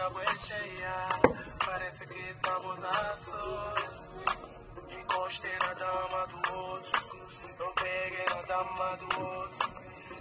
acabou de Parece que estamos tá na sorte. Encostei na dama do outro. Não peguei na dama do outro.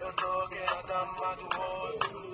Eu toquei na dama do outro.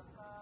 Alpha.